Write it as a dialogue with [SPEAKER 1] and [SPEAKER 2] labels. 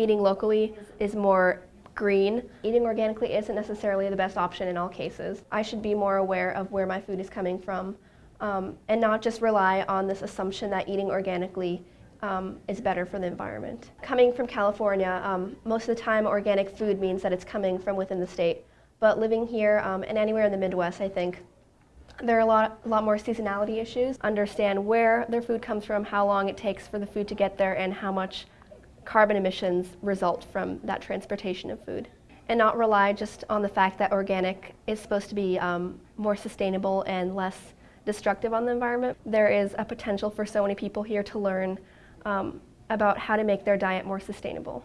[SPEAKER 1] eating locally is more green. Eating organically isn't necessarily the best option in all cases. I should be more aware of where my food is coming from um, and not just rely on this assumption that eating organically um, is better for the environment. Coming from California, um, most of the time organic food means that it's coming from within the state. But living here um, and anywhere in the Midwest, I think, there are a lot, a lot more seasonality issues. Understand where their food comes from, how long it takes for the food to get there, and how much carbon emissions result from that transportation of food. And not rely just on the fact that organic is supposed to be um, more sustainable and less destructive on the environment. There is a potential for so many people here to learn um, about how to make their diet more sustainable.